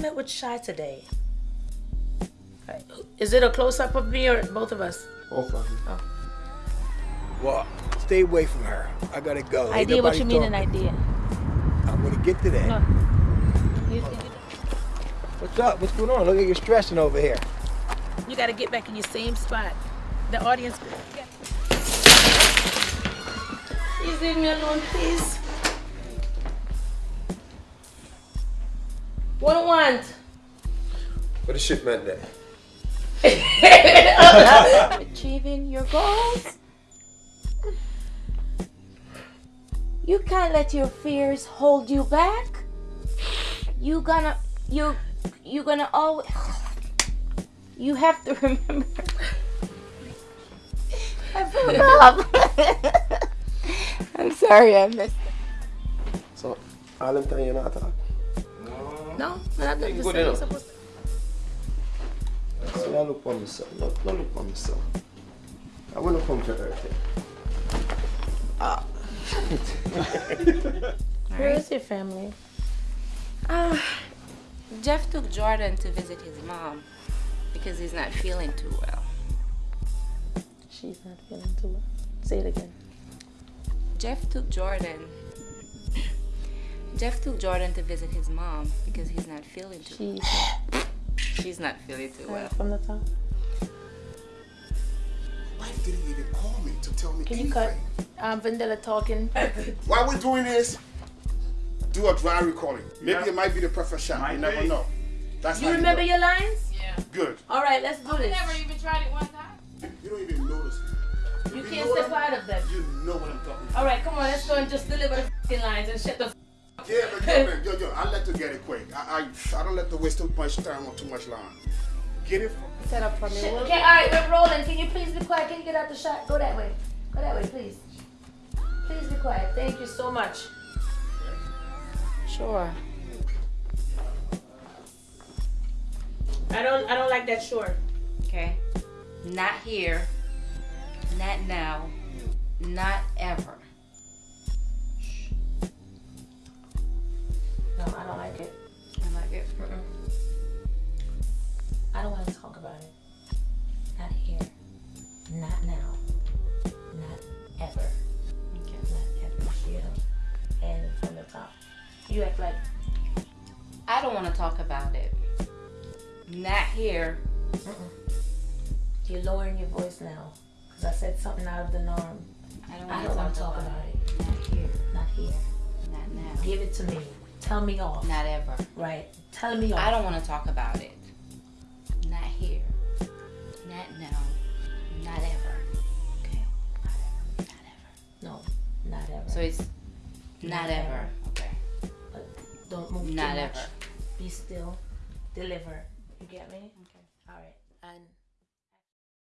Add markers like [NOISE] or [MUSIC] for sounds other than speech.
met with Shy today. Right. Is it a close up of me or both of us? Both of you. Oh. Well, stay away from her. I gotta go. Ain't Idea? What you mean an idea? I'm gonna get to that. No. You, What's up? What's going on? Look at you stressing over here. you got to get back in your same spot. The audience. Please leave me alone, please. What do you want? What the shit meant that? [LAUGHS] achieving your goals. You can't let your fears hold you back. You gonna you you gonna always you have to remember. I [LAUGHS] forgot. [LAUGHS] I'm sorry, I missed. it. So, all them time you're not talking. No, we're not doing You the good same. enough. So I look for myself. No, no look for myself. I wanna come to earth. Where is your family? Uh, Jeff took Jordan to visit his mom because he's not feeling too well. She's not feeling too well. Say it again. Jeff took Jordan. Jeff took Jordan to visit his mom because he's not feeling too. She's not [LAUGHS] She's not feeling too well. from the top. wife didn't even call me to tell me Can you anything. cut um, Vandella talking? [LAUGHS] While we're doing this, do a dry recording. Maybe it might be the perfect shot. You never know. That's You how remember do your lines? it. good. All right, let's do this. Never even tried it one time. You don't even notice. You know can't step out of them. You know what I'm talking about. All right, come on, let's go and just deliver the lines and shut the. F- Yeah, but yo, man, yo, yo, I let to get it quick. I, I, I don't let to waste too much time on too much line. Get it? From, Set up for me. Okay, all right, we're rolling. Can you please be quiet? Can you get out the shot? Go that way. Go that way, please. Please be quiet. Thank you so much. Sure. I don't. I don't like that short. Okay. Not here. Not now. Not ever. I like it. I don't want to talk about it. Not here. Not now. Not ever. Okay. Not ever. Yeah. And from the top. You act like I don't want to talk about it. Not here. you're lowering your voice now. Because I said something out of the norm. I don't I want don't to want talk, to talk about, about it. it. Not here. Not here. Not now. Give it to me. Tell me off. Not ever. Right. Tell me off. I don't want to talk about it. Not here. Not now. Not ever. Okay. Not ever. Not ever. No. Not ever. So it's not, Not ever. ever. Okay. But don't move Not too much. ever. Be still. Deliver. You get me? Okay. All right. And